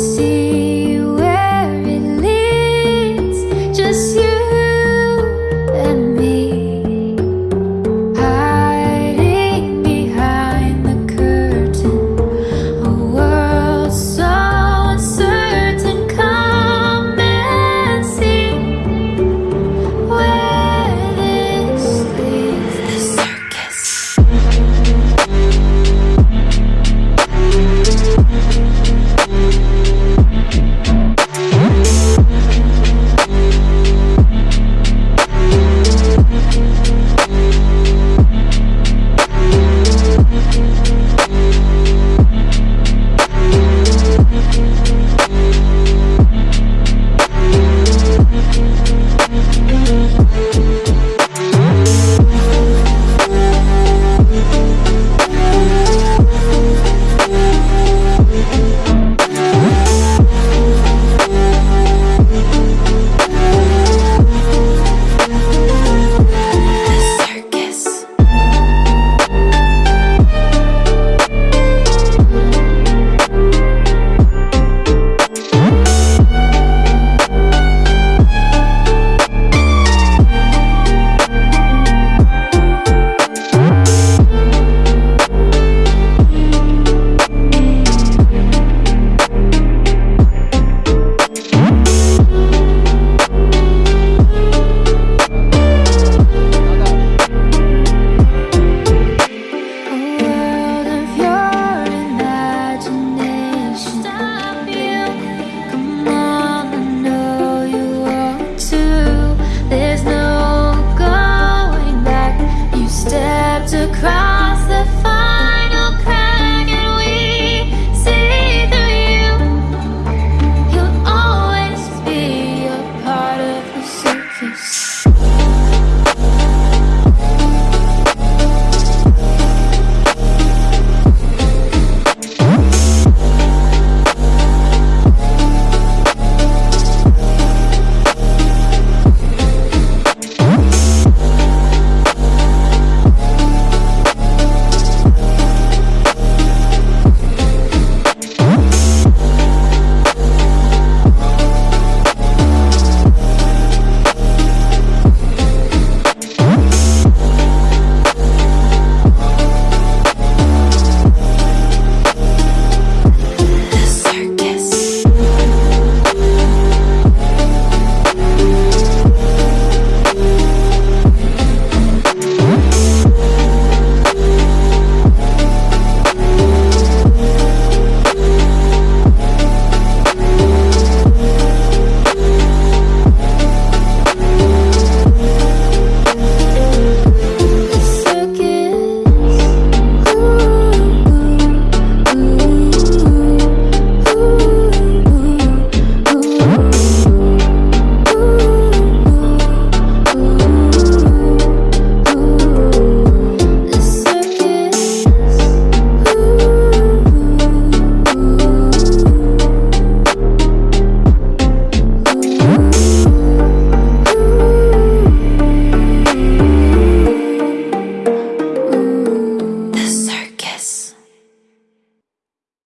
see